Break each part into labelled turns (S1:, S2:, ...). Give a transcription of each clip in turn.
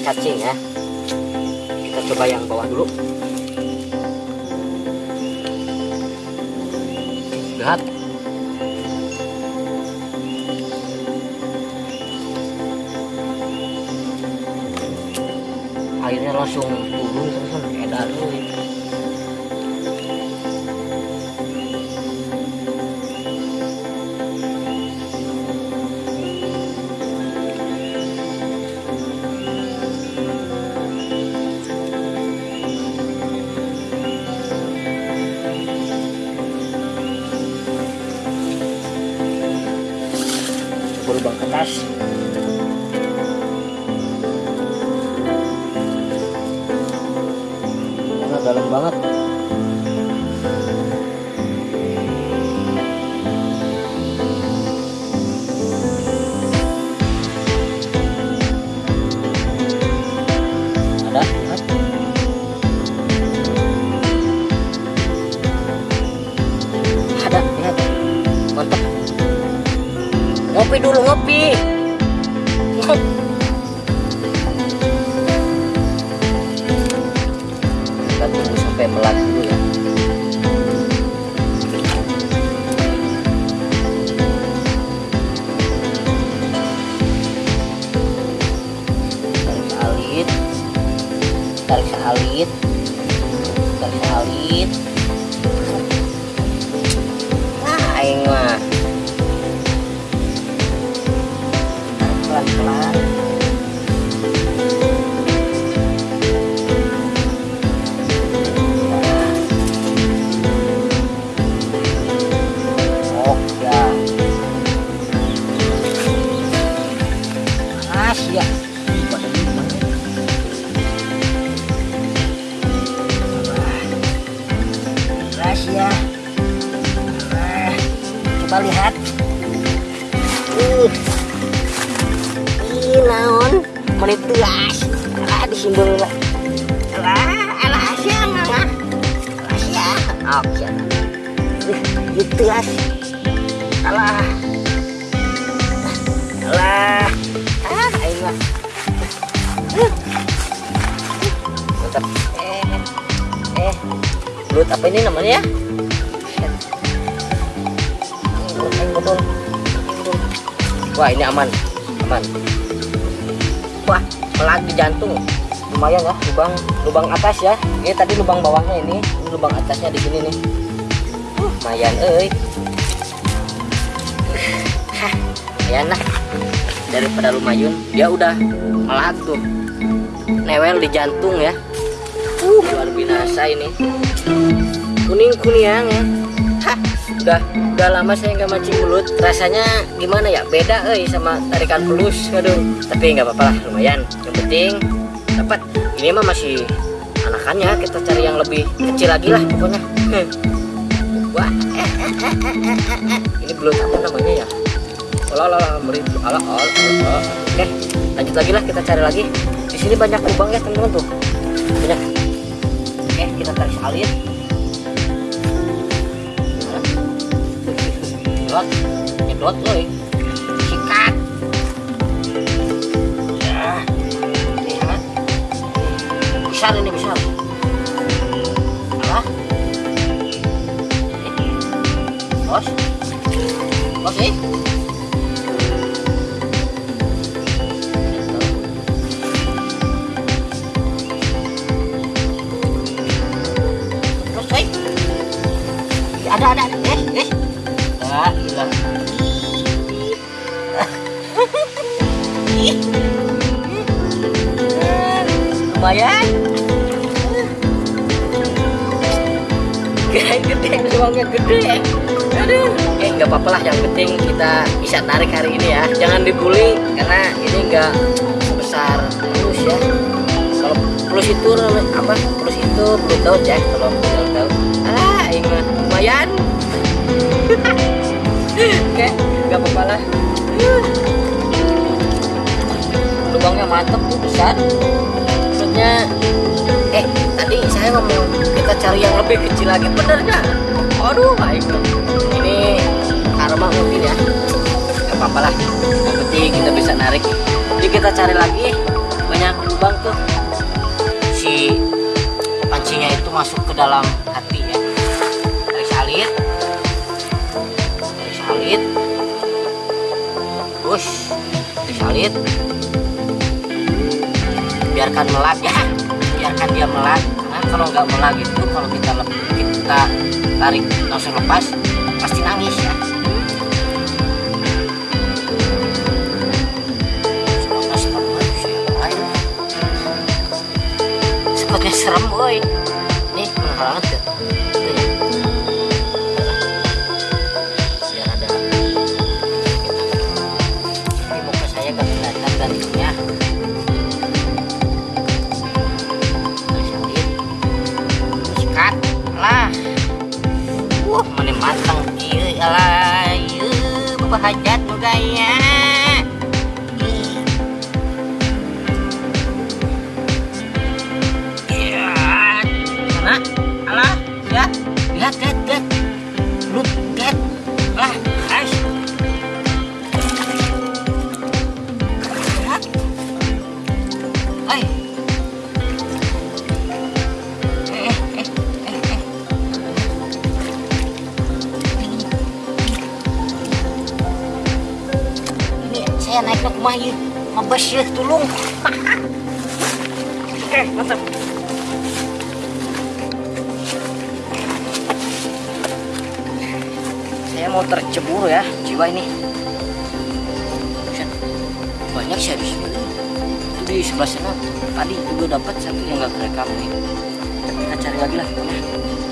S1: cacing ya? Kita coba yang bawah dulu. Lihat. Airnya langsung turun terus edar tuh kertas karena dalam banget ngopi dulu ngopi kita tunggu sampai melat dulu ya. Tarik alit. Tarik alit lubang atas ya. Ini tadi lubang bawahnya ini. Ini lubang atasnya di sini nih. Lumayan eh lumayan lah. Daripada lumayun dia udah melat tuh. Newel di jantung ya. Uh luar binasa ini. Kuning kuniang ya. Udah udah lama saya nggak mancing mulut. Rasanya gimana ya? Beda eh sama tarikan pelus. Aduh tapi nggak apa-apa lah lumayan. Yang penting ini mah masih anakannya kita cari yang lebih kecil lagi lah pokoknya. Wah. Ini belum apa namanya ya. Olah olah olah meri olah oke lanjut lagi lah kita cari lagi. Di sini banyak lubang ya teman-teman tuh. Banyak. Oke kita tarik salin nyedot. Nyedot loh besar ini besar apa? Bos? Bos Terus, eh. ada ada eh eh? Ya, hilang. Lumayan. Uangnya gede. Aduh. Eh, nggak apa-apa lah. Yang penting kita bisa tarik hari ini ya. Jangan dibully karena ini nggak sebesar plus ya. Kalau plus itu apa? Plus itu belum tahu ya. Kalau belum tahu. Ah, ini lumayan. Oke, nggak apa-apa lah. Lubangnya mantep tuh besar. Maksudnya, eh tadi saya ngomong kita cari yang lebih kecil lagi, bener nggak? Aduh, baik Ini karma mungkin ya. Nggak apa-apa lah. Yang penting kita bisa narik. Jadi kita cari lagi. Banyak si pancingnya itu masuk ke dalam hati ya. Tarik salit. Tarik salit. Terus tarik salit. Biarkan melag ya. Biarkan dia melag. Karena kalau nggak melag itu kalau kita kita tarik langsung lepas pasti nangis ya. Sepertinya serem boy nih bener banget ya lihat, lihat, lihat, look, lihat, lah, guys, lihat, eh, eh, eh, eh, eh. Ini saya naik ke rumah ya, mabes ya, tolong. Oke, mantap. Mau tercebur ya jiwa ini. Banyak sih sini Itu di sebelah sana tadi juga dapat satu yang nggak kerekam nih. Kita cari lagi lah pokoknya.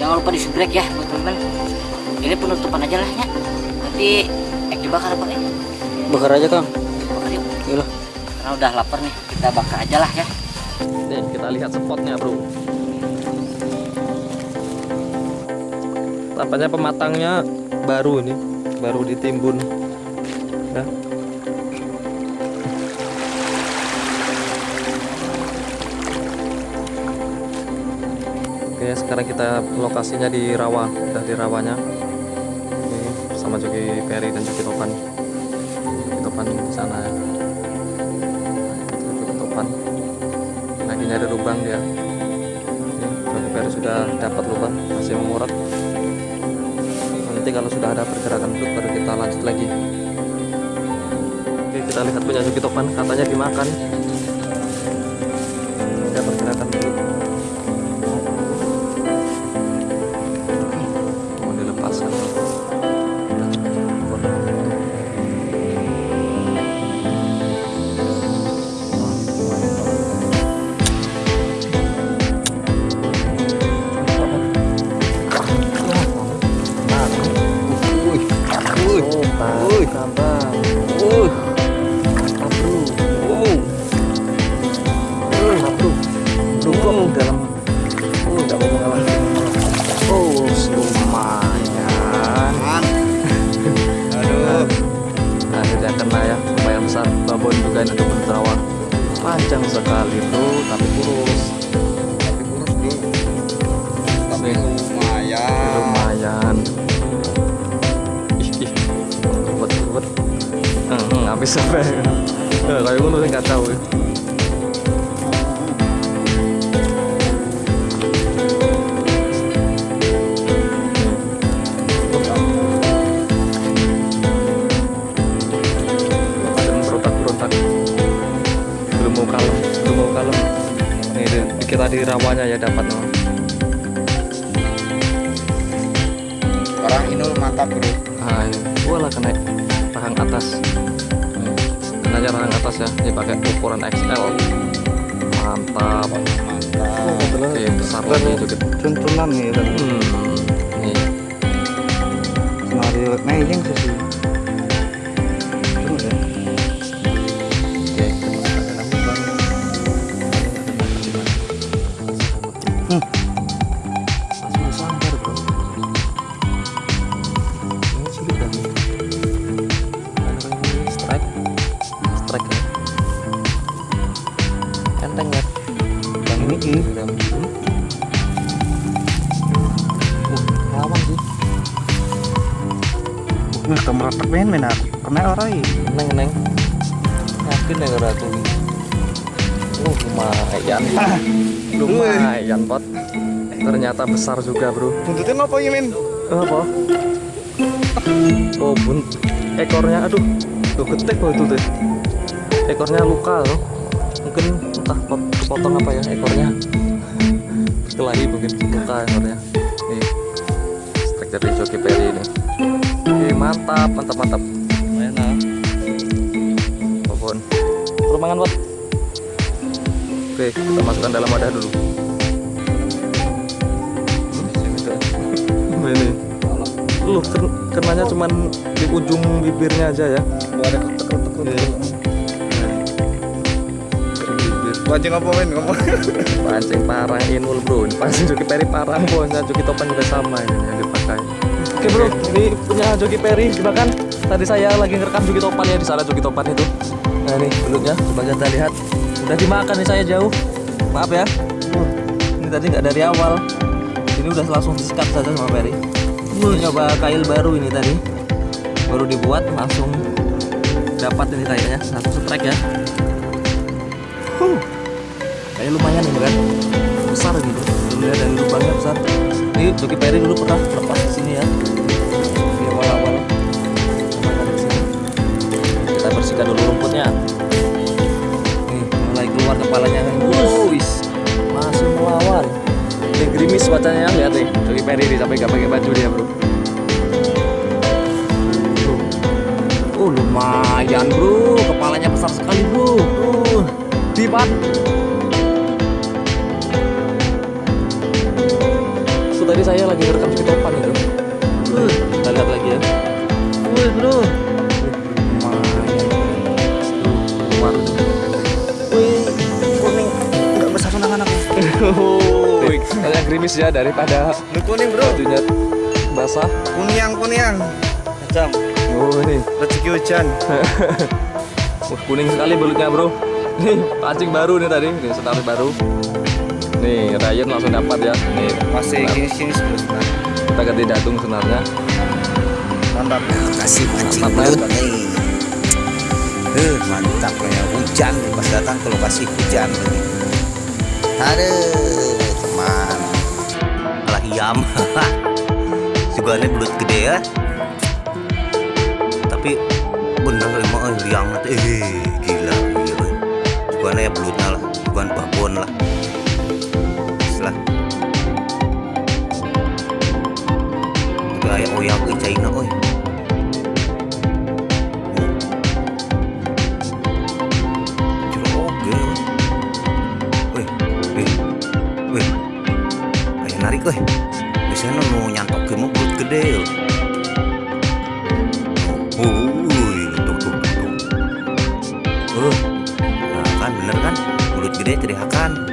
S1: Jangan lupa di subrek ya buat teman-teman ini penutupan aja lah ya. Nanti ek dibakar apa ya.
S2: Bakar aja Kang.
S1: bakar yuk.
S2: Iya.
S1: karena udah lapar nih kita bakar aja lah ya.
S2: Nih kita lihat spotnya bro. Tampaknya pematangnya baru ini, baru ditimbun. Ya. Oke sekarang kita lokasinya di rawa, udah di rawanya. Ini sama Joki Peri dan Joki Topan. Joki Topan di sana ya. Joki Topan lagi nyari lubang dia Joki Peri sudah dapat lubang masih mengurat nanti kalau sudah ada pergerakan itu baru kita lanjut lagi. Oke kita lihat punya Joki Topan. Katanya dimakan besar juga
S3: bro. Buntutnya apa ya min?
S2: Apa? Oh bun ekornya aduh. Tuh getek loh itu tuh. Ekornya luka loh. Mungkin entah pot, potong apa ya ekornya. Kelahi mungkin luka ekornya. Nih. Strike dari joki peri ini. Oke, mantap mantap mantap. Lumayan lah pohon rumangan pot oke kita masukkan dalam wadah dulu ini. Lu ken- kenanya cuman di ujung bibirnya aja ya.
S3: Ada ketek-ketek
S2: Iya.
S3: Pancing apa min ngomong.
S2: Pancing parang inul bro. Ini pancing joki peri parang bosnya joki topan juga sama ini yang dipakai. Oke bro. Ini punya joki peri dimakan. Tadi saya lagi ngerekam joki topan ya di sana joki topan itu. Nah ini belutnya. Coba kita lihat. Udah dimakan nih saya jauh. Maaf ya. Ini tadi nggak dari awal udah langsung disikat saja sama peri Ini nyoba kail baru ini tadi. Baru dibuat langsung dapat ini kayaknya satu strike ya. Huh. Kayaknya lumayan ini kan? Besar gitu dilihat dari lubangnya besar. Ini Joki Perry dulu pernah lepas di sini ya. Lumayan kita bersihkan dulu rumputnya. Nih mulai keluar kepalanya. Masih melawan ini gerimis wajahnya lihat nih Joki Perry nih sampai gak pakai baju dia bro. Oh lumayan bro, kepalanya besar sekali bro. Uh, dipat. So, tadi saya lagi rekam di topan itu. Uh, kita lihat lagi ya. Wih bro. Gerimis ya daripada
S3: lu kuning bro.
S2: bajunya basah.
S3: kuniang kuniang macam
S2: Oh ini.
S3: rezeki hujan.
S2: Wah, kuning sekali belutnya bro. Nih pancing baru nih tadi. Nih setali baru. Nih Ryan langsung dapat ya. Nih
S3: masih gini sini sebenarnya.
S2: Kita ganti datung senarnya
S3: mantap.
S4: Kasih mancing
S2: Mantap,
S4: belut nih Eh, mantap ya. Hujan. Pas datang ke lokasi hujan. Ini aduh teman iam juga belut gede ya. Tapi bener emang eh, liang eh gila gila. Juga ya belutnya lah. Bukan babon lah. Setelah kayak oyak ke China oi. Oke. Wih. Kayak narik. Oh, wih, tuh tuh tuh. Uh, nah kan bener kan? Belut gede teriakan.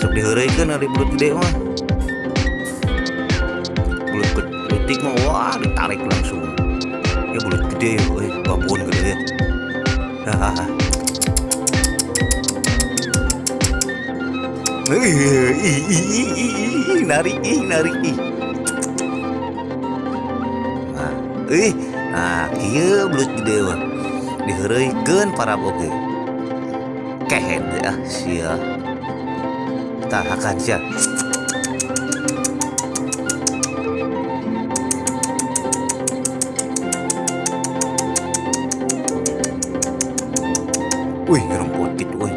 S4: Sok diheureukeun ari belut gede mah. Belut letik mah wah ditarik langsung. Ya belut gede, wih, babon gede. Hahaha. Ih, ih, ih, ih, ih, nah kieu belut gede mah diheureuikeun para boge. Kehed ah sia. Tahakan sia. Wih, rumput gitu, wih.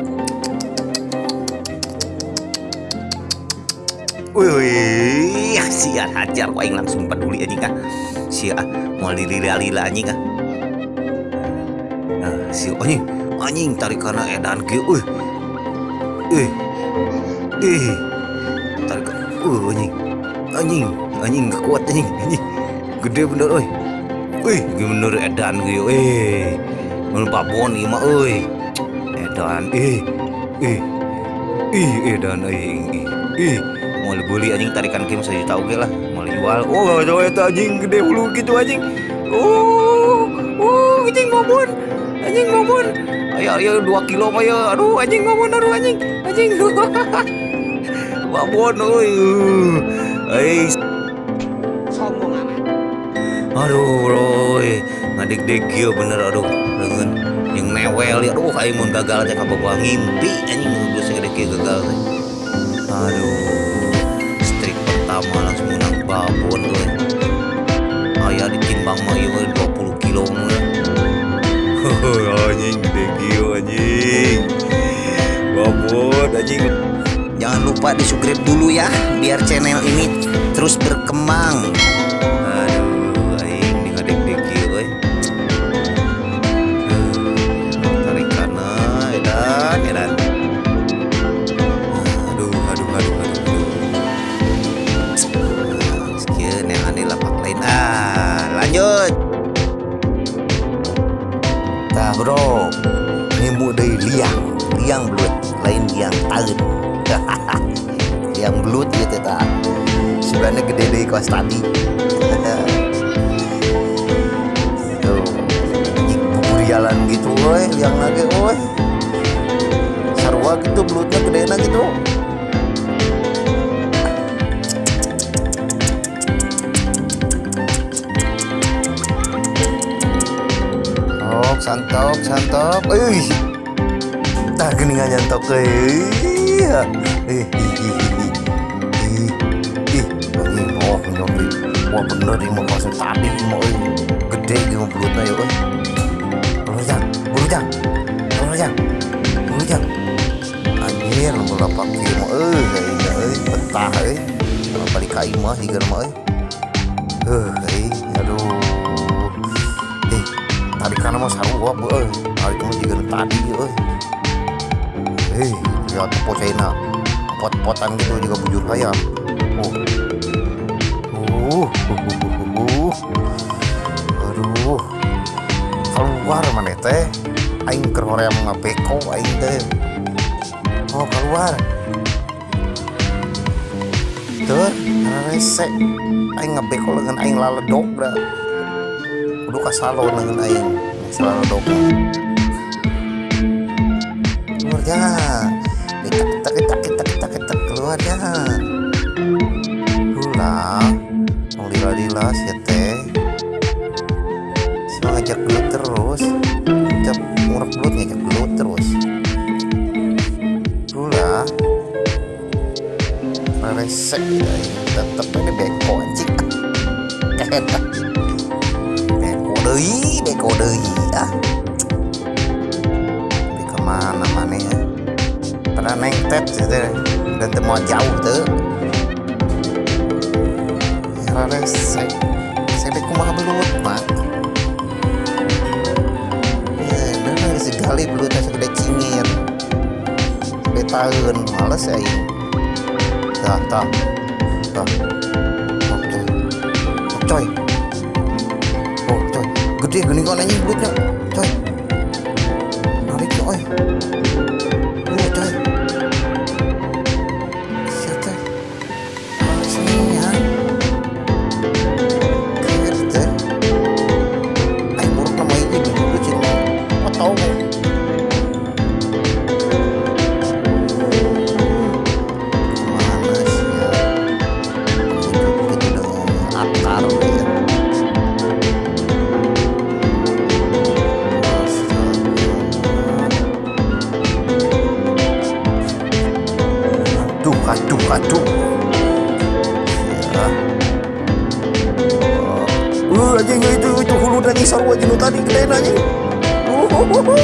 S4: Wih, wih, ya, sia hajar waing langsung peduli anjing ah. Sia lila-lila anjing ah. Nah, si anjing, anjing tarik karena edan ge wih. Eh. Eh. Tarik uh anjing. Anjing, anjing gak kuat anjing, anjing. Gede bener. Wih, ge bener edan ge eh. Mun babon ieu mah euy. Edan eh. Eh. Ih, edan euy. Ih, mau dibeli anjing tarikan game saya tahu ge lah jual. Oh coba itu anjing. Gede bulu gitu anjing. Oh oh anjing ngomong anjing ngomong ayo ayo dua kilo mah ya? Aduh anjing ngomong aduh anjing. Anjing babon oi. Eh
S1: sombong amat.
S4: Aduh eh. ngadik dek bener aduh. Dengan yang newel ya. Aduh aing mun gagal teh kabogoh ngimpi anjing. Geus kieu gagal teh aduh babon we aya ditimbang mah ieu we 20 kilo mah anjing gede anjing. Babon anjing. Jangan lupa di subscribe dulu ya biar channel ini terus berkembang bro nemu dari liang. Liang belut lain liang taun liang belut gitu tak. Sebenarnya gede deh kelas tadi jalan gitu woi liang lagi woi sarwa gitu belutnya gede gitu Tok, santop, santop. Ih. Tak geningan nyantok euy. Ih, ih. Anjir, mau lapak kieu mah karena mas sarua bu euy hari kamu juga tadi euy hei lihat pocaina pot-potan gitu juga bujur ayam oh. Uh, uh, uh, uh, uh. aduh. Keluar mana teh? Aing keur hoream ngabeko aing teh? Oh keluar. Tuh rese aing ngabeko dengan aing laledok dah kudu kasalo dengan aing selalu dong keluar ya. Kita kita kita kita kita kita keluar ya. Pulang mau lila lila si teh. Si mau ngajak gelut terus. Ngajak murah gelut ngajak gelut terus. Pulang resek ya tetep ini beko anjing. Beko deui beko deui pada neng tet gitu dan temu jauh tuh rada saya saya dek kumaha belut mak ya bener segali belutnya segede cingir segede tahun males ya ini dah dah dah oke coy Oh, coy. Gede gini kok anjing belutnya. Coy. Narik coy. Aduh, aduh. Uh, anjing itu itu hulu dari sarwa jenuh tadi gede uh, uh,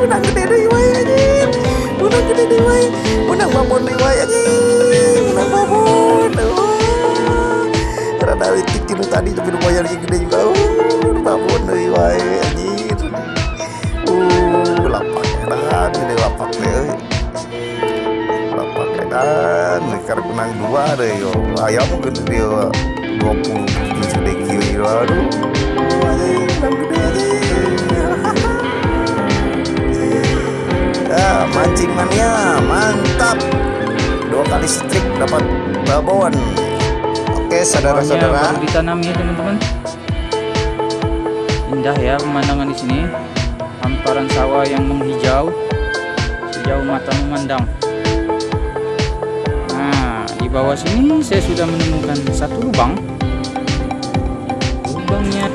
S4: menang gede deh wae anjing. Menang gede deh wae. Menang babon deh wae anjing. Menang babon. Karena dari tik jenuh tadi tapi lumayan gede juga. Uh, babon deh anjing. Uh, gede lapak deh. euy. lapak nekar menang dua deh yo ayam mungkin dia dua puluh aduh anjing, menang gede anjing. ya mancing mania mantap dua kali strik dapat babon oke saudara-saudara
S5: ditanam ya teman-teman. Indah ya pemandangan di sini. Hamparan sawah yang menghijau sejauh mata memandang. Bawah sini saya sudah menemukan satu lubang. Lubangnya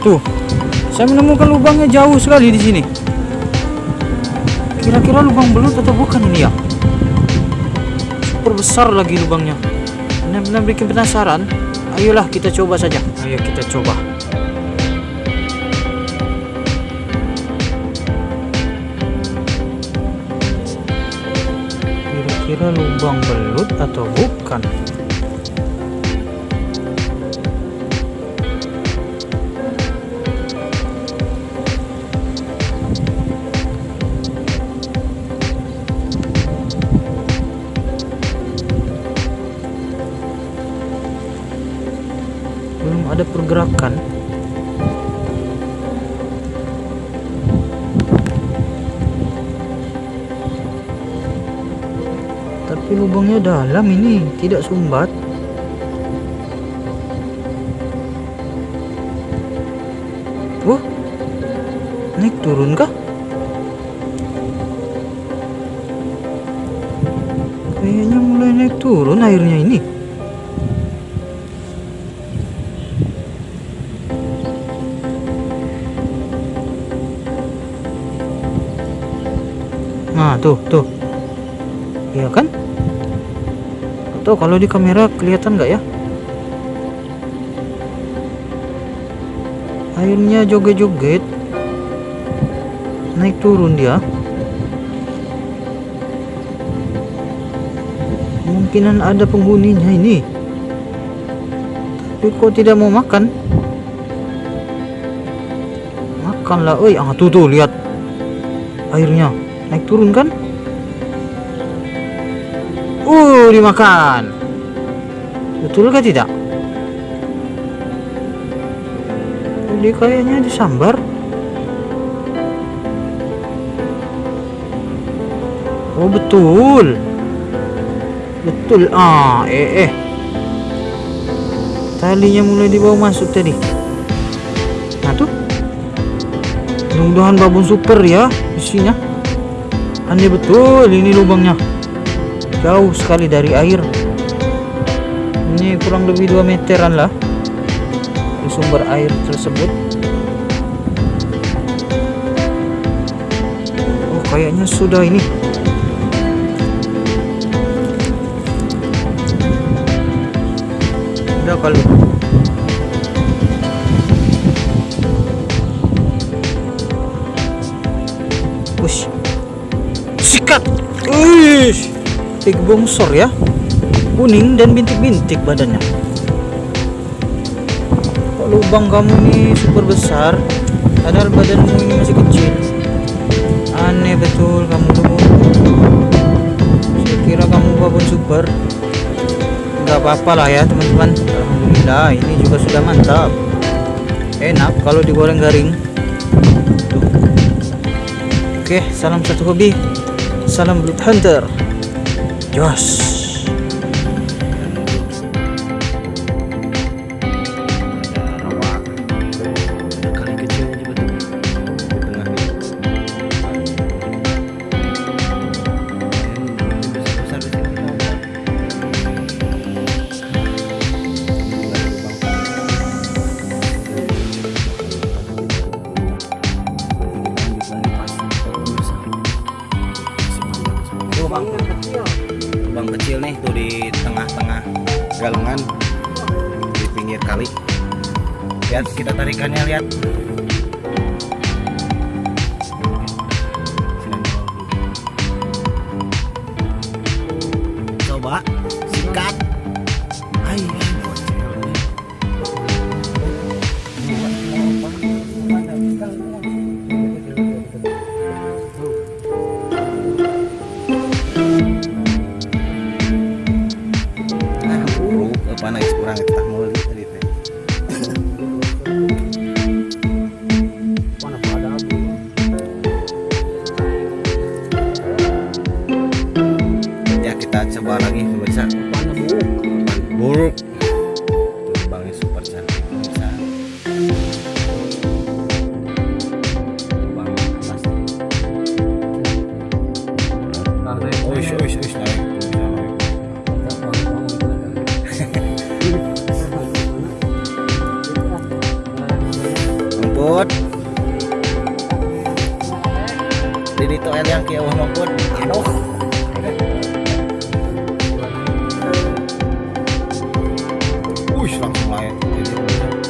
S5: Tuh, saya menemukan lubangnya jauh sekali di sini. Kira-kira lubang belut atau bukan ini ya? Super besar lagi lubangnya. Benar-benar bikin penasaran. Ayolah kita coba saja. Ayo kita coba. Kira-kira lubang belut atau bukan? Dalam ini tidak sumbat oh naik turun kah kayaknya mulai naik turun airnya ini Nah, tuh, tuh. Iya kan? Tuh, kalau di kamera kelihatan nggak ya? Airnya joget-joget. Naik turun dia. Kemungkinan ada penghuninya ini. Tapi kok tidak mau makan? Makanlah, oi. Ah, tuh tuh, lihat. Airnya naik turun kan? Dimakan. Betul kah tidak? Ini kayaknya disambar. Oh, betul. Betul. Ah, eh eh. Talinya mulai dibawa masuk tadi. Nah, tuh. Mudah-mudahan babon super ya isinya. Aneh betul ini lubangnya. Jauh sekali dari air. Ini kurang lebih 2 meteran lah. Di sumber air tersebut. Oh, kayaknya sudah ini. Udah kali. Wush. Sikat. Wih. Big bongsor ya. Kuning dan bintik-bintik badannya. Kok lubang kamu ini super besar? Padahal badanmu ini masih kecil. Aneh betul kamu tuh. Saya kira kamu babon super. Gak apa-apa lah ya teman-teman. Alhamdulillah ini juga sudah mantap. Enak kalau digoreng garing. Oke, salam satu hobi. Salam Blood Hunter.
S4: Diyos.
S6: 前
S4: っ。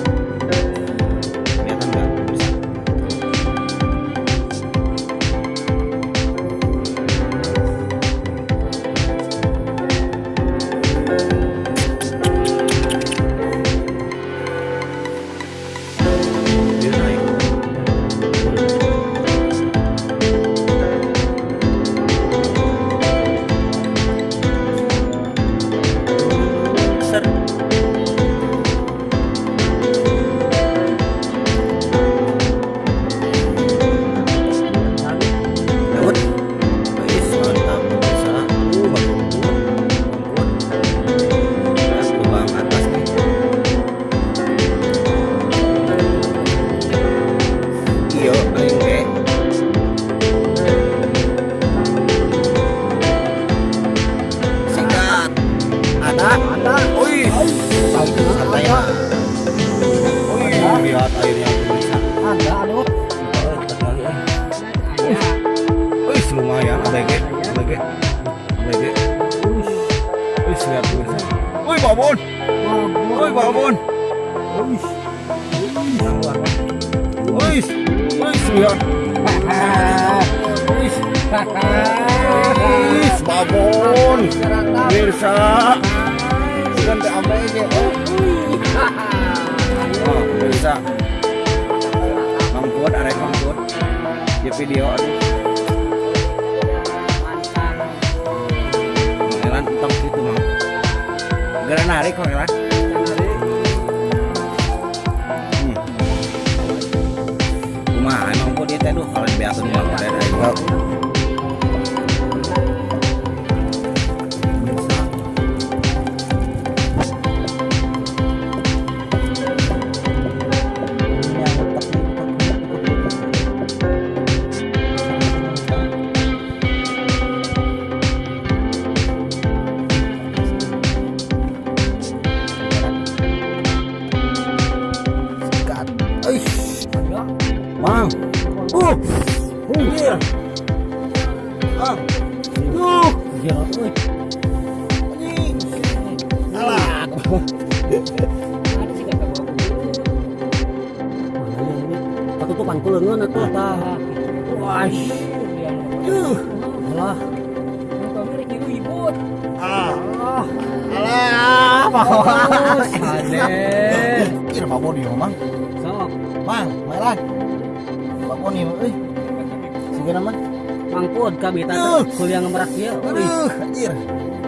S4: Kuliah ngemerak dia.
S6: Aduh, anjir.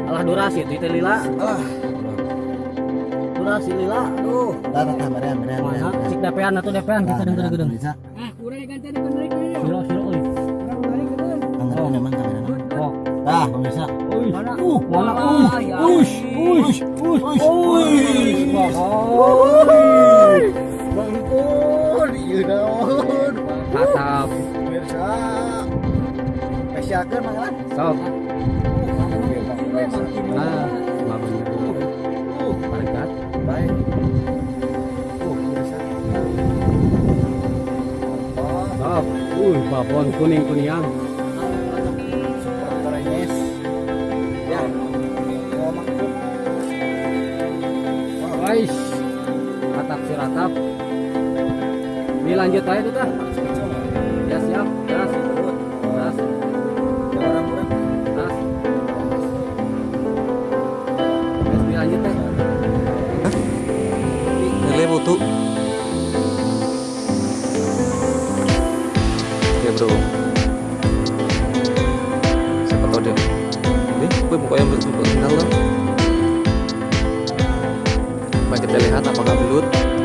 S4: Alah durasi itu itu lila.
S6: Alah.
S4: Durasi lila. Aduh.
S6: Tah tah berean.
S4: Mana cik atau DP-an kita denger gedeng.
S6: Bisa.
S4: Kuning kuniang.
S6: Korenyes. Ya. Oh, mangkuk.
S4: Wais. Ratap si ratap. Ini lanjut aja tuh
S2: kita lihat apakah belut.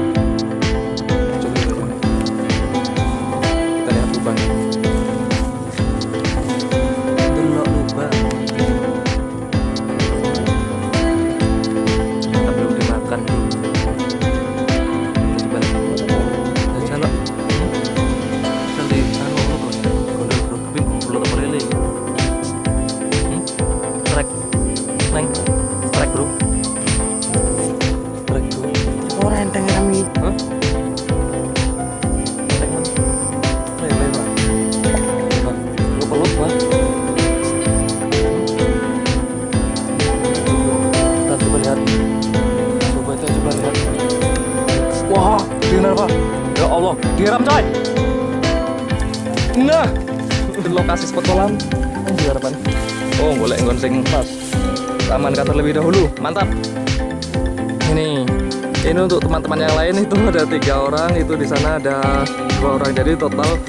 S2: Teman-teman yang lain itu ada tiga orang, itu di sana ada dua orang. Jadi total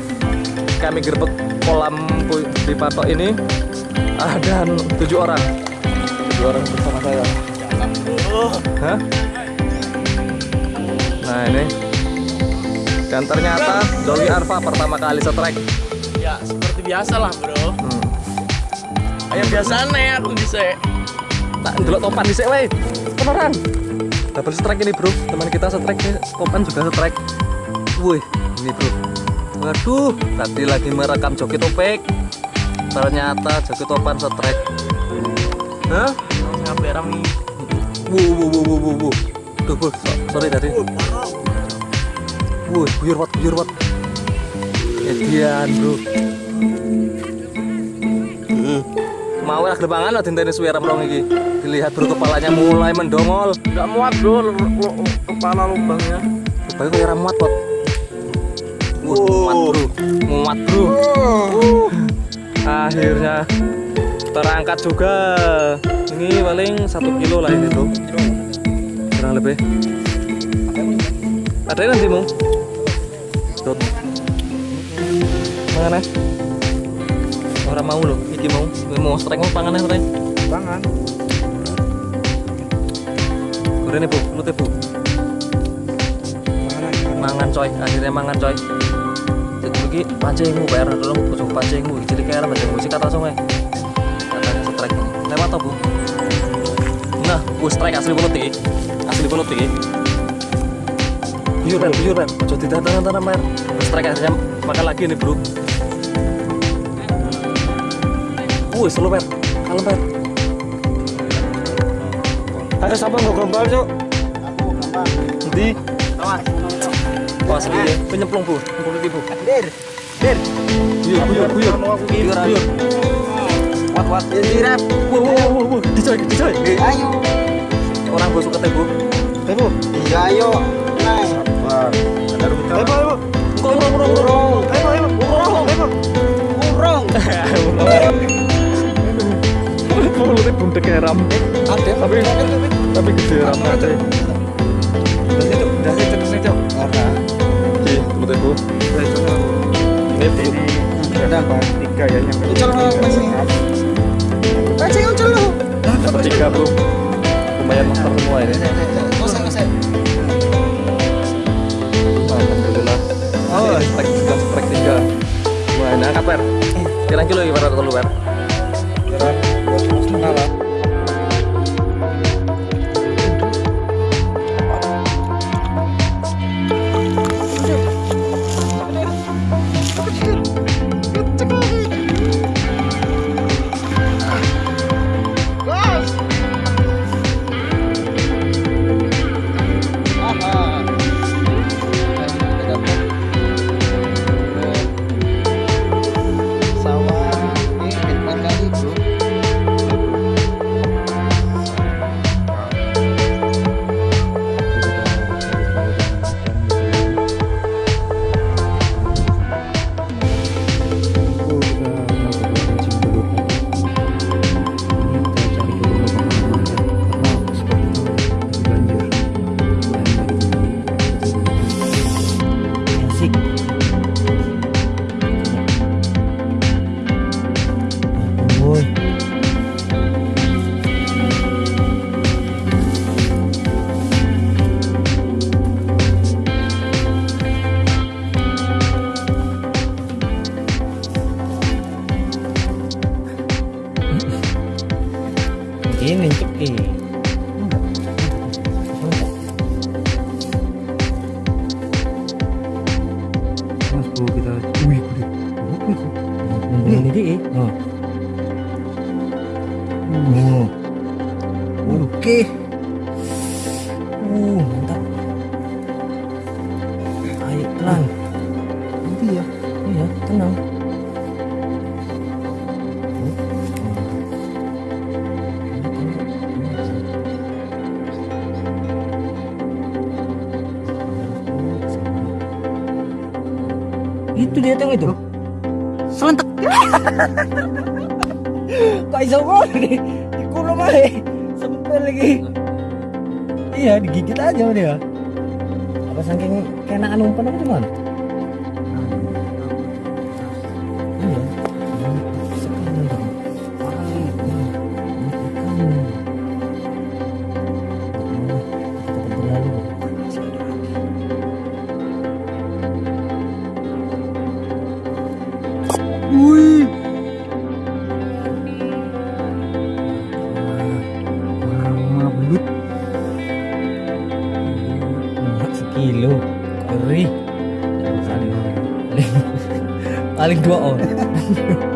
S2: kami gerbek kolam di patok ini ada tujuh orang. Tujuh orang bersama saya. Hah? Nah ini dan ternyata Dolly Arfa pertama kali strike.
S7: Ya seperti biasa lah bro
S2: Hmm.
S7: Biasa nih aku bisa
S2: Tak ndelok topan di weh. Beneran. Double strike ini, Bro. Teman kita strike nih, topan juga strike. Wih, ini, Bro. Waduh, tadi lagi merekam joki topik. Ternyata joki topan strike. Hah?
S7: Ngapain rami
S2: Wuh, wuh, wuh, wuh, wuh, wuh. Tuh, Bro. So- sorry tadi. Wuh, buyur wat, buyur wat. Edian, Bro. Mau lah gelembangan lah dinteni suwe remrong iki. Dilihat bro kepalanya mulai mendongol.
S8: Nggak muat bro, kepala lubangnya.
S2: Bayu kayak ora muat, Pot. Muat, Bro. Muat, Bro. Uh. Akhirnya terangkat juga. Ini paling satu kilo lah ini, Bro. Kurang lebih. Ada nanti, Mung. Tuh. Mana? Orang mau loh, iki mau. Ini mau strike mau pangan ya, strike.
S5: Pangan.
S2: Goreng Bu, lu Bu. Mangan coy, akhirnya mangan coy. Jadi lagi pancingmu bayar dulu coba pancingmu. Jadi kayak pancingmu sih kata langsung Katanya strike ini. Lewat toh bu. Nah, bu strike asli bulut iki. Asli bulut ber, buyur ber. Coba tidak tangan tangan ber. Bu strike akhirnya makan lagi nih bro. Wuh, selalu ber. Kalem ber.
S5: Ada siapa nggak gombal, Cuk?
S2: Nanti. Oh, asli ya. Penyemplung bu, bu.
S5: Der. Der.
S2: Buyur, buyur, buyur. Buyur, buyur.
S5: Wat wat. Ini rap.
S2: Wah, wah, wah, wah, wah, dicoy, dicoy.
S5: Ayo.
S2: Orang bosok kata bu.
S5: Ayo. Iya, ayo. Naik.
S4: Ada rubutan.
S5: Ayo, ayo.
S2: Urung, urung, urung, urung.
S5: Ayo, ayo. Urung. Ayo. Urung.
S2: Mulutnya bundek kayak ram. Tapi, tapi gede ramnya aja.
S5: Dari itu, dari itu itu. Ora.
S2: Iya. Ini.
S5: Ada? Tiga ya yang. Ucul masih. Masih lu.
S2: Dapat tiga bu. Lumayan semua ini. Alhamdulillah. Oh, strike tiga, tiga. Wah, ini angkat per. Kira kilo gimana kalau per?
S5: Paling dua orang.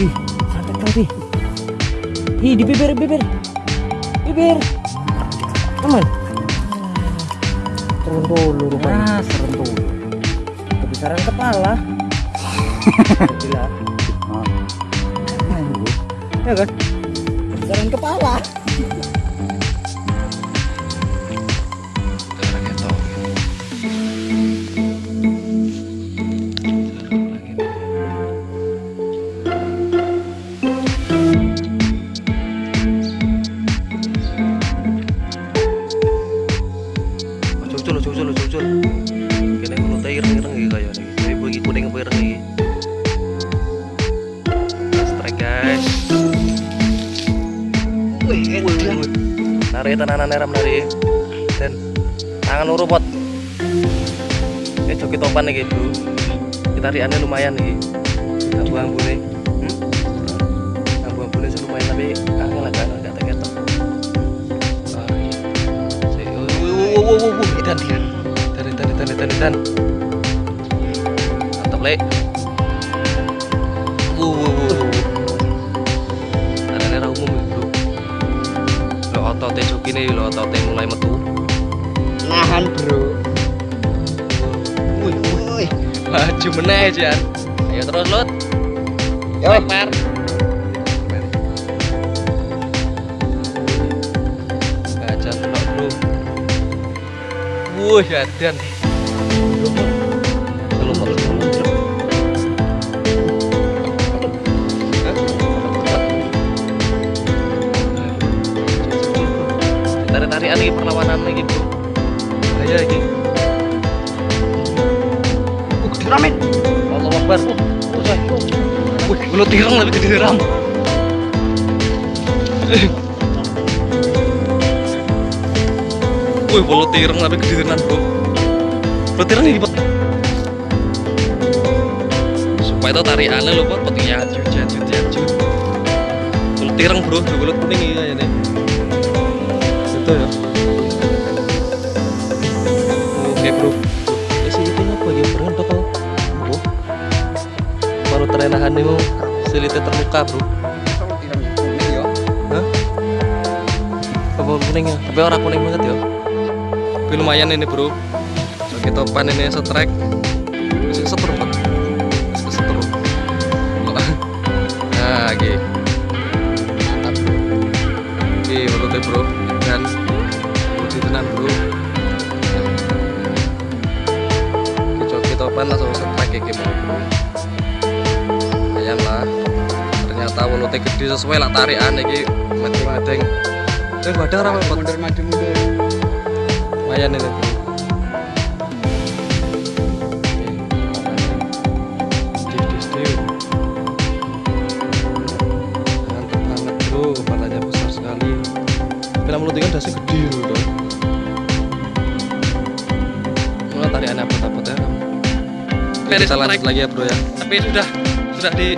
S5: Ih, santai kali. Ih, di bibir, bibir. Bibir. Aman. Turun dulu rupanya. Ah, serem dulu. Kebesaran kepala. Gila. Ya kan? Kebesaran kepala.
S2: Topan iki, Bro. Kita riane lumayan iki. Ambu-ambune. Hmm? Ambu-ambune sih lumayan tapi angel agak agak ketok. Ah, iya. Si- oh, oh, oh, oh, oh, Idan, Idan. Idan, Idan, Idan, Idan. Mantap, Le. Wuh, wuh, wuh, wuh. Tangannya ra umum Bro. Lo ototnya joki nih, lo ototnya mulai metu.
S1: Nahan
S2: Maju meneh, Jan. Ayo terus, Lut.
S1: Yo.
S2: Lempar. Gajah telok, Bro. Wuh. Belum kok, belum. Tarik-tarikan lagi perlawanan lagi, Bro. Bahaya lagi. Ramen. Allah Akbar. Wih, mulut tirang tapi gede ram. Wih, mulut tirang tapi gede tenan, Bro. Mulut tirang ini. Supaya itu tarikannya lho, Pot. Pot jajut, jajut, jajut. Mulut tirang, Bro. Mulut kuning ini kayaknya. Itu ya. Oke, Bro. Isi itu apa ya? Total. Bro. Terenahan nih, silitnya terluka, Bro. Hah? Apa kuning ya? Tapi orang kuning banget ya. Tapi lumayan ini, Bro. Joki topan ini setrek. Gede sesuai lah tarikan iki. Medeng-medeng. Eh, badang ramai Pot.
S6: Mundur maju mundur.
S2: lumayan ini ikan dasar gede loh Mulai tarian apa dapat ya kita lanjut lagi ya bro ya tapi sudah sudah di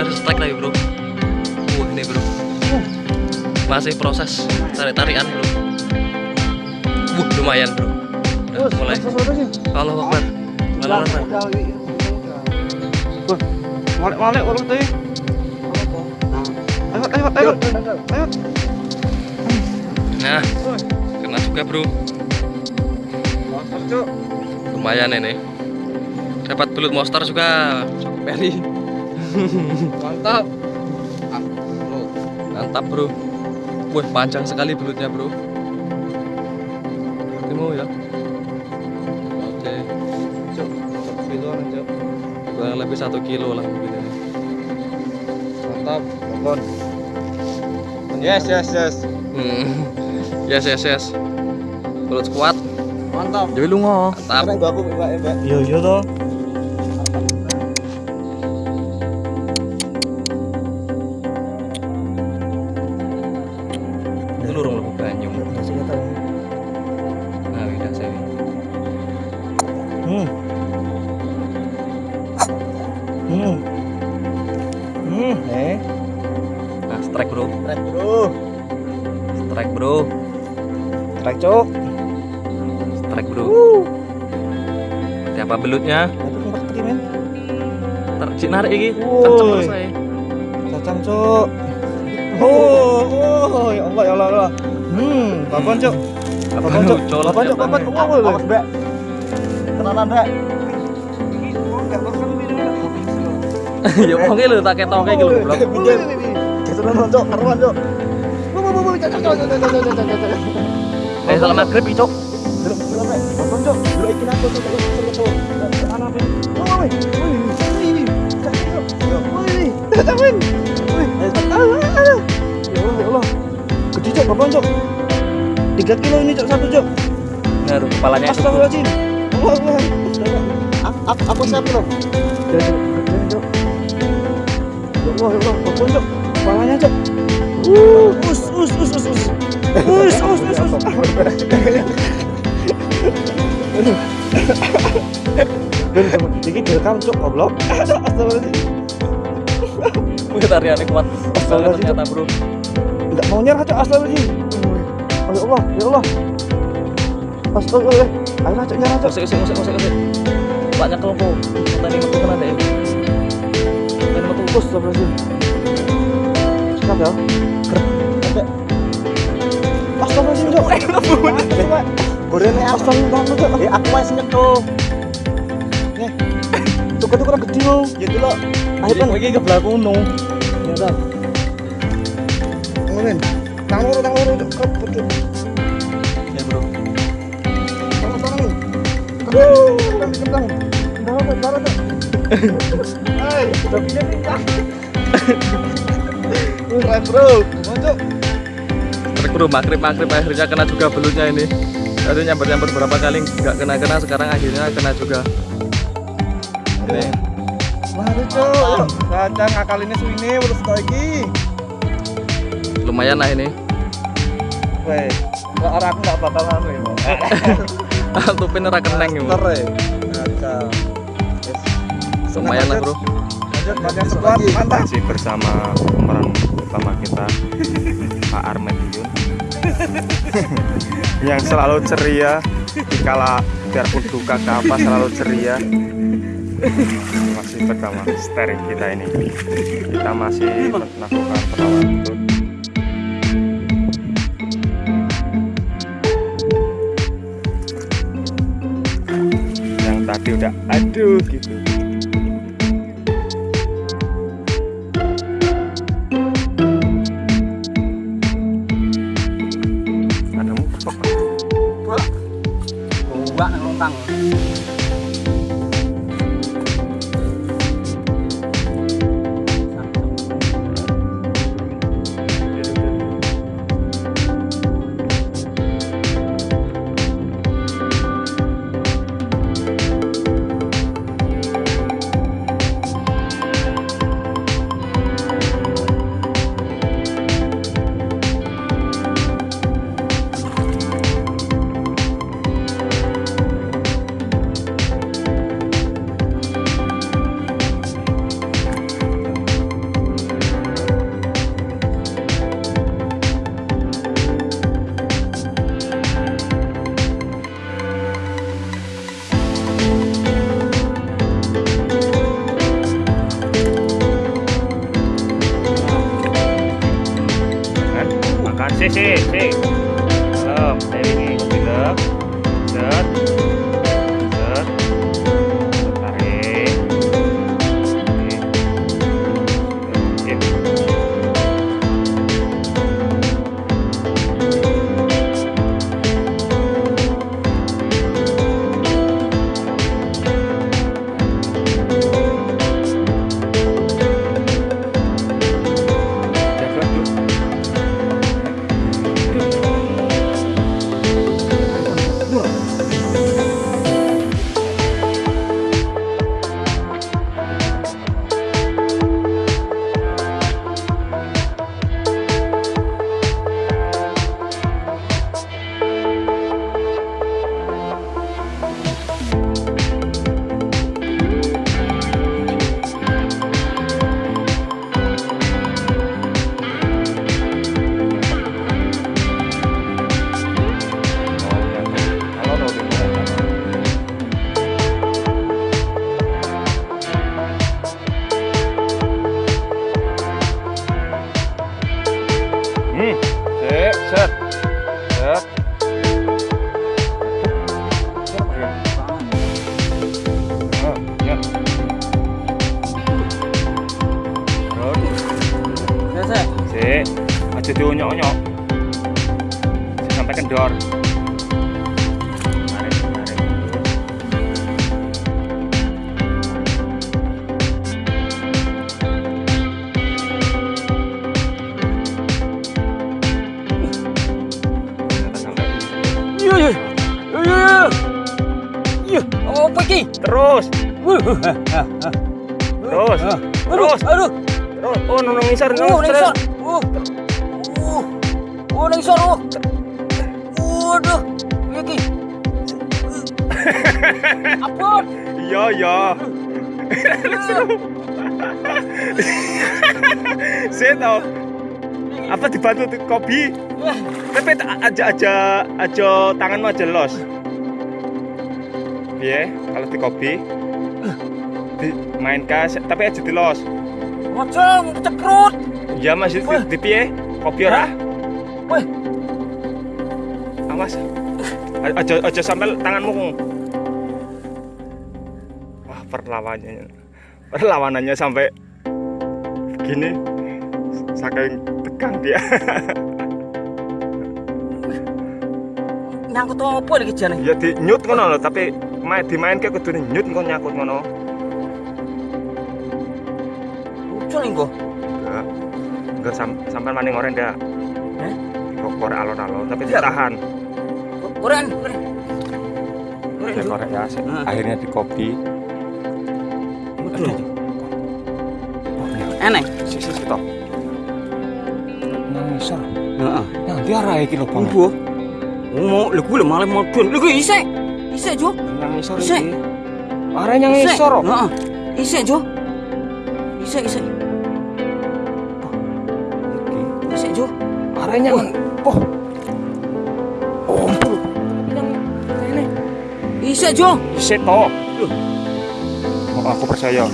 S2: tadi di strike lagi bro. Wah ini bro. Masih proses tarik tarian bro. Wuh, lumayan bro. Udah mulai. kalau Akbar Malah, malah.
S9: Balik balik ulang teh. Ayo ayo ayo. Ayo.
S2: nah kena juga bro. Lumayan ini. Dapat belut monster juga Joki Peri
S9: Mantap.
S2: mantap bro wih panjang sekali belutnya bro Kamu ya oke kurang lebih satu kilo lah mungkin ini
S9: Mantap. Tonton. Yes yes yes.
S2: Hmm. yes yes yes belut kuat
S9: Mantap.
S2: jadi lu ngomong mantap
S9: aku mbak mbak.
S8: Iya iya toh. ya. Ngerti
S2: cik narik iki. Kenceng
S8: cacang cuk oh oh ya Allah ya Allah, ya Allah. hmm papan cuk? Papan
S2: cuk?
S8: papan cuk? papan cuk? Ya, oh lho ya? kenalan mbak
S2: ya pokoknya lu tak ketoke iki lho blok
S8: pinggir gitu, karuan
S2: eh, maghrib, Cok.
S8: 3 kilo ini cok satu cok.
S2: Ngaruh kepalanya.
S8: Astagfirullahaladzim. Allah Allah. Aku aku siap loh. Cok. Kepalanya cok. Us us us us us. Us us us us. Teman, ini direkam, Cok. Goblok.
S2: Kuat ternyata
S8: mau nyerah. Oh, ya Allah, ya Allah. Astagfirullahaladzim. Ayo, nyerah, Cok.
S2: usik usik usik usik tadi metu kena deh
S8: ya. gorene Arson kamu tuh eh aku masih nyekel nih. Tuku tuku gede ya, loh ya dulu ayo kan lagi ke belakang no ya kan ngomongin tangan luru tangan luru ke pucuk
S2: ya bro.
S8: Tangan tangan Wuh, kembang, kembang, kembang, kembang, kembang, Hai, udah punya tingkah. Keren bro,
S2: kocok. Makrib makrib akhirnya kena juga belutnya ini tadi nyamper nyamper berapa kali nggak kena kena sekarang akhirnya kena juga ini
S8: Mari cok, kacang akal ini urus kau iki.
S2: lumayan lah ini
S8: Weh, orang aku nggak bakal anu ya.
S2: tupin ora keneng ya
S8: ya. Kacang.
S2: lumayan lah bro.
S3: Masih bersama pemeran utama kita Pak Armen Yun yang selalu ceria dikala biarpun duka ke apa selalu ceria. Masih bersama steering kita ini. Kita masih melakukan perawatan yang tadi udah aduh gitu terus terus terus
S5: aduh.
S3: terus oh nunung ngisor
S5: Oh,
S3: nunung
S5: ningsor.
S3: terus
S5: Oh. Oh. Oh, ningsor. Oh. Waduh. Iya ki. Apa?
S3: iya iya saya tahu apa dibantu kopi tapi tak- aja aja aja tanganmu aja los Iya, kalau di kopi. Dimainkan tapi aja di los.
S5: Macam cekrut.
S3: ya masih di, di piye? Kopi ora?
S5: Weh.
S3: awas. Aja aja sampai tanganmu. Wah perlawanannya perlawanannya sampai gini saking tegang dia.
S5: Nyangkut apa lagi jane?
S3: ya di nyut ngono lho tapi main dimain ke kudu nyut ngono nyakut ngono
S5: Ucul engko.
S3: enggak enggak sam sampai maning orang dah
S5: Eh?
S3: kok alon-alon tapi
S5: Iya.
S3: ditahan
S5: Koren, koren. Koren.
S3: ya korek ya akhirnya di kopi
S5: Aduh. Enek.
S3: si si si toh nang isor
S5: Heeh.
S3: nanti arah iki lho bang.
S5: Mau lho gue malah modun. Lho gue isek. Isek jo.
S3: nang isor
S5: Isik.
S3: iki arah nang isor kok.
S5: Heeh. Isek jo. Isek isek. Isek jo.
S3: arahnya kan oh oh
S5: Isek jo.
S3: si toh oh, aku percaya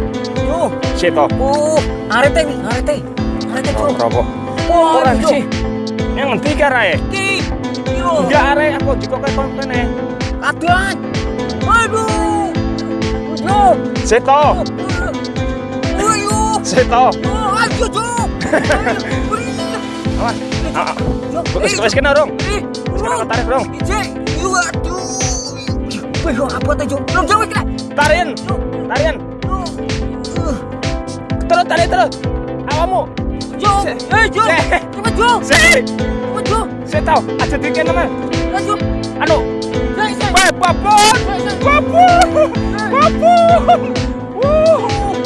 S5: Oh. Jo.
S3: si toh
S5: Oh. Arete nih, arete. Arete jo.
S3: rokok
S5: Oh,
S3: orang sih yang ngerti arah
S5: Ki.
S3: Arah aku juga kayak kontennya
S5: Adan. Aduh. Jo.
S3: si toh
S5: Ayo.
S3: si toh
S5: Oh, ayo jo.
S3: awas ah, ah. Wes wes kena dong
S5: Eh,
S3: wes kena tarik dong
S5: Ije, aduh. Belum apa Jo? Belum jauh kena.
S3: tarian tarian terus tarik terus. Awamu
S5: Jo, eh Jo, cepat Jo,
S3: si
S5: cepat Jo,
S3: si toh aja dikit nama
S5: Jo,
S3: anu.
S5: Saya saya.
S3: Weh, babon. Babon. Babon. Wuh,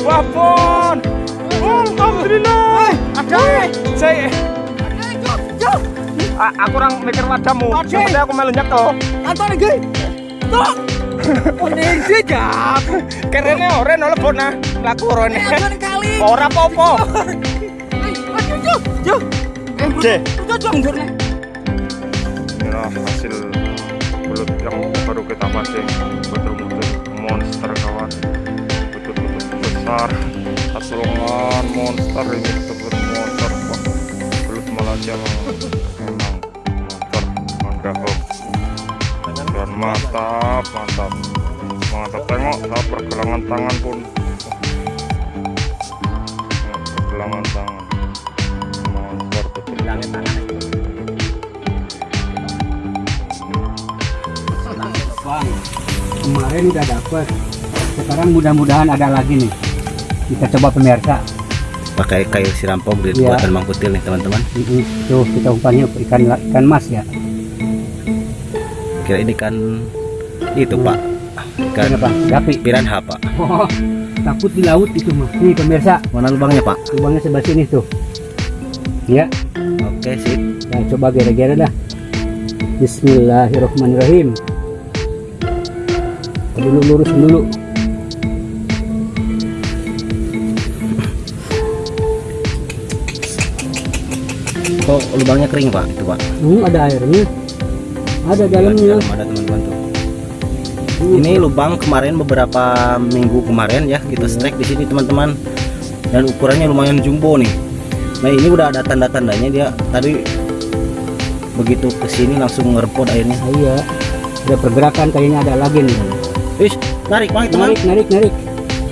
S3: babon. Alhamdulillah.
S5: Ada,
S3: saya
S5: eh Jo, Jo,
S3: A- aku orang mikir wadamu.
S5: Oke.
S3: seperti aku melu nyekel
S5: antar lagi. Jo, kuning sih
S3: ora no lebon nah laku
S5: Eh,
S3: ora apa-apa.
S5: Eh. Eh, mundur nih.
S3: Inilah hasil belut yang baru kita pancing betul-betul monster kawan. Betul-betul besar. Satu lengan monster ini betul-betul monster Wah, belut Malaysia memang monster mantap dan mantap mantap. Mantap. Tengok saat pergelangan tangan pun Pergelangan tangan monster betul
S6: Bang, kemarin udah dapet. Sekarang mudah-mudahan ada lagi nih. Kita coba pemirsa.
S4: pakai kayu sirampok dari
S6: Iya.
S4: buatan Mang Kutil nih teman-teman.
S6: Tuh kita umpannya ikan ikan mas ya.
S4: kira ini kan itu pak kan
S6: Kenapa? Gapi.
S4: piranha pak
S6: Oh, takut di laut itu mah. Nih pemirsa,
S4: mana lubangnya pak
S6: lubangnya sebelah sini tuh. Ya,
S4: oke sip
S6: nah, coba gere-gere dah. Bismillahirrahmanirrahim. Dulu lurusin dulu.
S4: kok lubangnya kering pak itu pak
S6: Hmm, ada airnya. Ada dalamnya.
S4: Dalam ada teman-teman tuh ini lubang kemarin beberapa minggu kemarin ya kita strike di sini teman-teman dan ukurannya lumayan jumbo nih nah ini udah ada tanda-tandanya dia tadi begitu ke sini langsung ngerepot airnya
S6: Ah, iya. Ada pergerakan kayaknya ada lagi nih.
S4: Wih, narik narik teman
S6: Narik, narik, narik.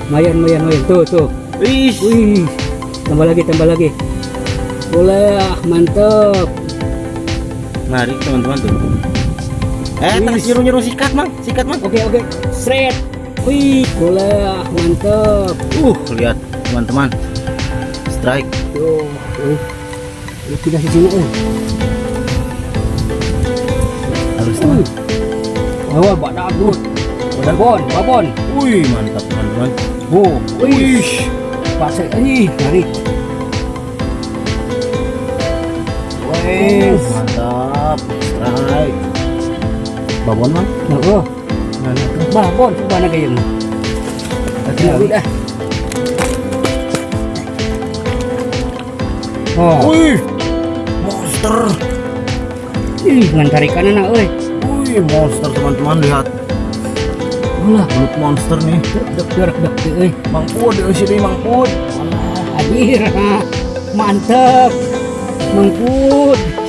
S6: Mayan, mayan, mayan. Tuh, tuh.
S4: Wih,
S6: Wih, tambah lagi, tambah lagi. Boleh, ah, mantep.
S4: narik teman-teman tuh eh tadi
S6: Wih.
S4: nyuruh nyuruh sikat mang sikat mang
S6: Oke, oke. Seret. Wih, boleh, ah, mantep.
S4: uh lihat teman-teman strike
S6: Tuh, tuh. Ini Tidak sini, eh.
S4: halus teman
S6: Oh, Pak Dabut. Babon, babon.
S4: wih mantap teman-teman
S6: Oh, wih. Pasir, ih, tarik. Wes.
S4: mantap strike babon mang
S6: Oh, babon, coba na kayo.
S4: Iya.
S6: Lagi dah. Oh,
S4: wih monster
S6: ih, ngan tarikan na oi.
S4: wih monster teman-teman lihat
S6: Alah,
S4: belut monster nih
S6: dek dek dek dek euy.
S4: mang pud di sini mang pud
S6: Alah, hadir. ha. Mantep.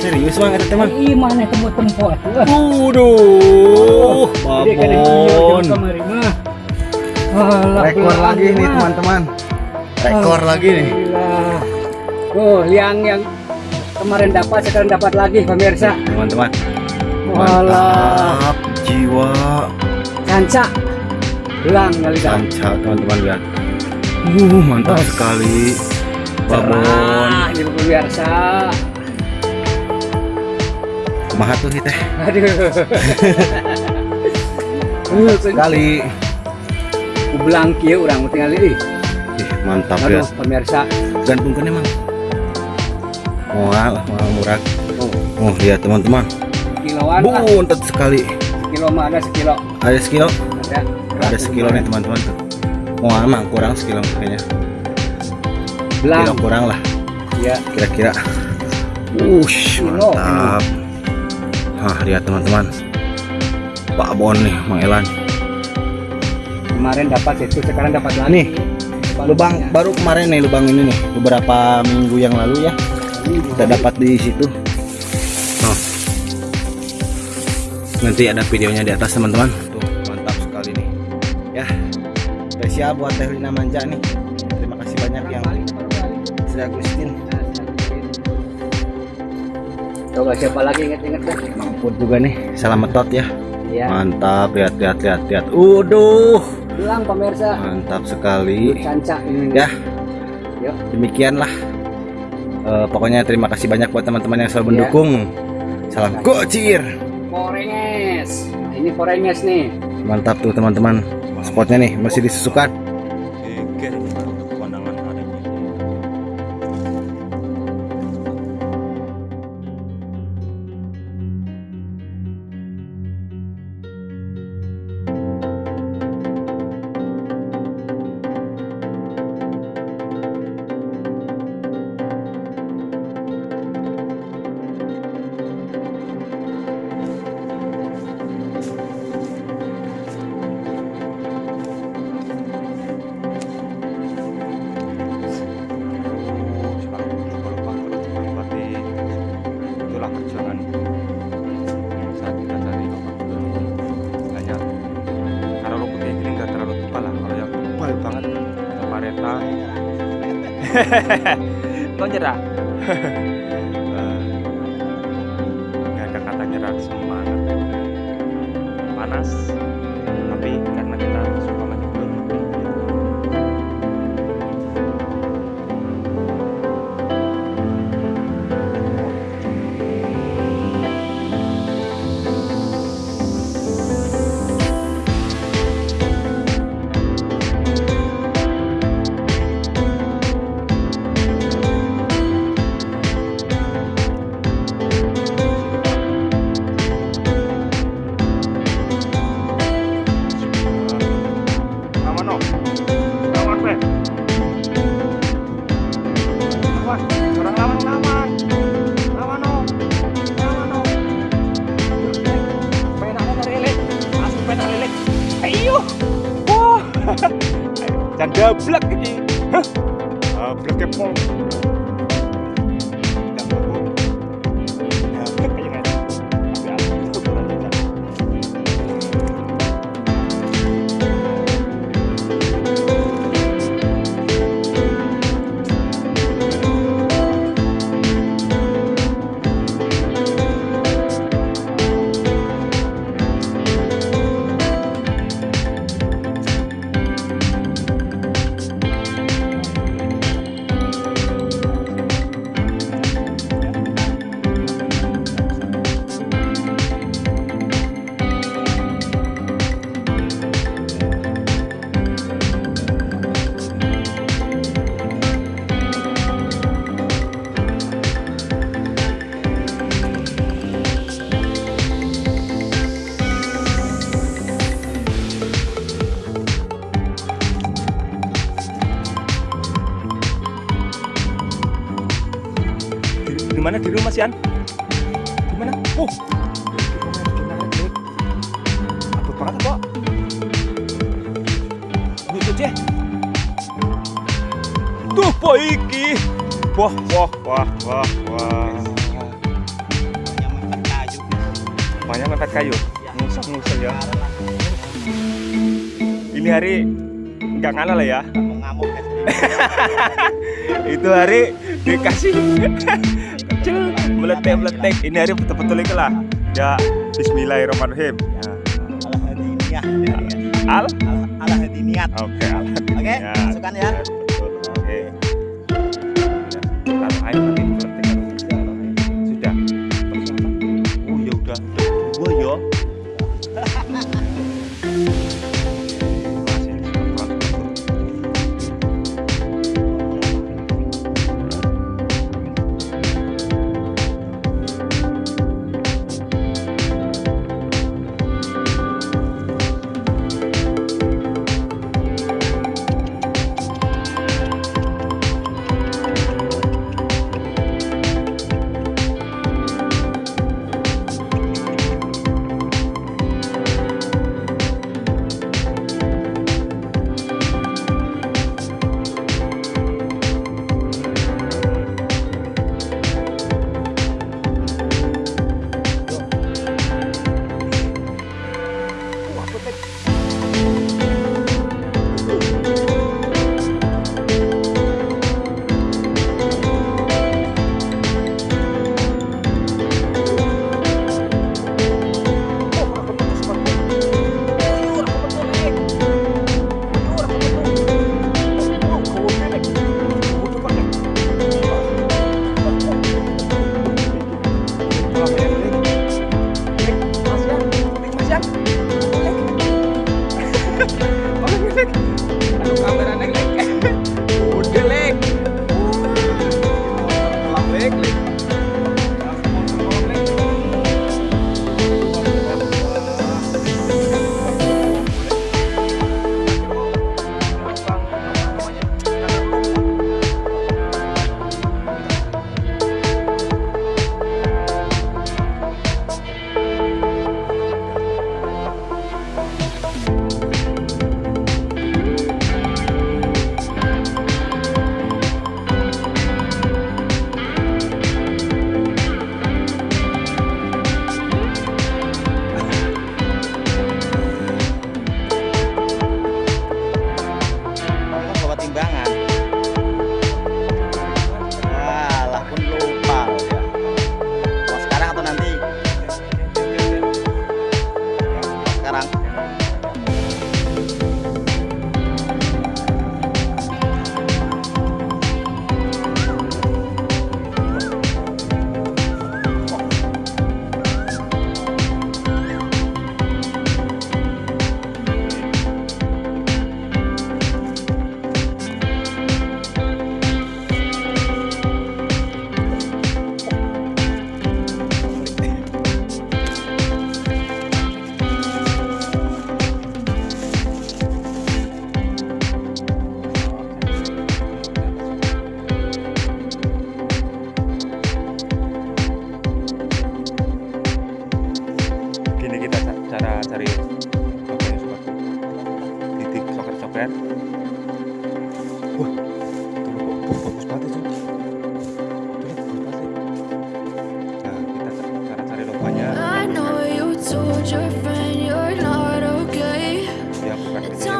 S4: Serius mang ada teman
S6: Ih, mana temu tempo atuh.
S4: Waduh,
S6: kan
S4: babon.
S8: Rekor lagi nih teman-teman.
S4: Rekor lagi nih.
S6: Tuh, yang yang kemarin dapat sekarang dapat lagi pemirsa.
S4: Teman-teman, mantap jiwa
S6: kanca. Belang kali dah.
S4: sanca teman-teman lihat. Uh, mantap
S6: Oh.
S4: sekali. Babon.
S6: Cerah, pemirsa.
S4: Kumaha tuh kita?
S6: Aduh. Uh,
S4: Sekali.
S6: ku belang kieu urang tinggal ini.
S4: Ih, mantap
S6: Aduh,
S4: ya.
S6: pemirsa.
S4: Gantungkan emang. Wah, wah murah. Oh, lihat teman-teman.
S6: Kiloan.
S4: Buntet sekali.
S6: Kilo mah ada sekilo.
S4: Ada sekilo?
S6: Ada.
S4: Ada sekilo nih teman-teman tuh. Wah, emang kurang sekilo kayaknya.
S6: Belang.
S4: Kilo kurang lah.
S6: Ya.
S4: kira-kira Wush,
S6: Kilo,
S4: mantap Hah, lihat teman-teman. Pak Bon nih, Mang Elan.
S6: Kemarin dapat itu, sekarang dapat lagi.
S4: Nih, lubang. Baru kemarin nih lubang ini nih beberapa minggu yang lalu ya. Kita dapat di situ. Tuh. nanti ada videonya di atas teman-teman. Tuh mantap sekali nih. Ya spesial buat Teh Lina Manja nih. Terima kasih banyak yang sudah Agustin
S6: Coba siapa lagi inget-inget dah.
S4: Mampur juga nih salam metot ya
S6: Iya.
S4: mantap lihat lihat lihat lihat Uduh
S6: Belang pemirsa.
S4: mantap sekali
S6: Canca ini.
S4: ya
S6: Yuk.
S4: demikianlah Eh, pokoknya terima kasih banyak buat teman-teman yang selalu
S6: Iya.
S4: mendukung salam gocir
S6: Porenges. Ini porenges nih.
S4: mantap tuh teman-teman spotnya nih masih disusukan
S3: Kau nyerah? Eh, di, di mana di rumah Sian? Di mana? Oh, Dik. Abot banget kok. Lucu ceh. Tuh iki. Wah, wah, wah, wah, wah. Banyak mepet kayu. Ngusel-ngusel ya. Ini hari nggak ngalah lah ya. itu hari dikasih kecil meletek meletek ini hari betul-betul itu lah. Ya Bismillahirrahmanirrahim. Ya. al?
S4: Alah hati niat.
S3: oke al.
S4: Oke, masukkan ya.
S3: betul. Oke. Ya, taruh air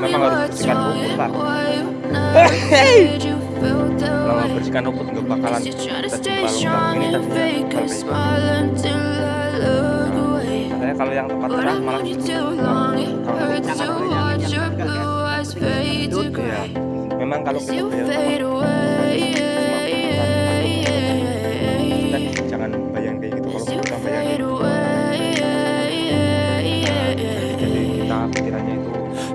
S3: memang harus bersihkan rumput pak kalau nggak bersihkan rumput nggak bakalan terjebak lubang ini terjebak katanya kalau yang tempat terang malah ya memang kalau kita jangan bayang kayak gitu kalau kita bayangin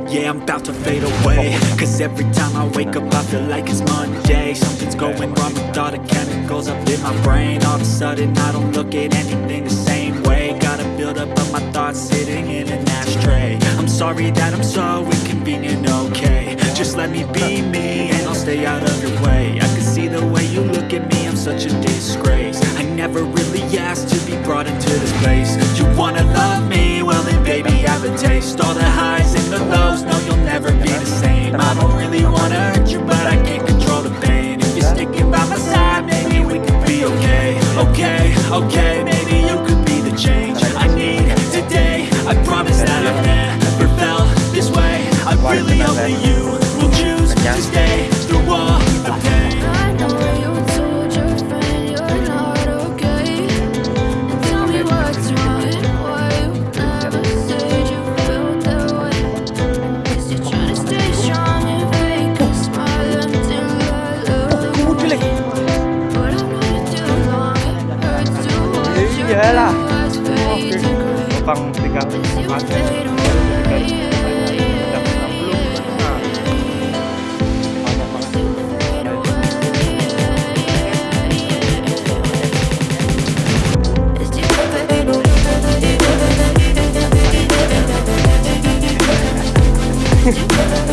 S10: Yeah, I'm about to fade away. Cause every time I wake up I feel like it's Monday. Something's going wrong with all the chemicals up in my brain. All of a sudden I don't look at anything the same way. Gotta build up of my thoughts sitting in an ashtray. I'm sorry that I'm so inconvenient, okay. Just let me be me and I'll stay out of your way. I can see the way you look at me, I'm such a disgrace. I never really asked to be brought into this place wanna love me? Well then baby have a taste. All the highs and the lows, no you'll never be the same. I don't really wanna hurt you but I can't control the pain. If you're sticking by my side, maybe we could be okay. Okay, okay, maybe you could be the change I need today. I promise that I've never felt this way. I really hope that you
S11: Yeah.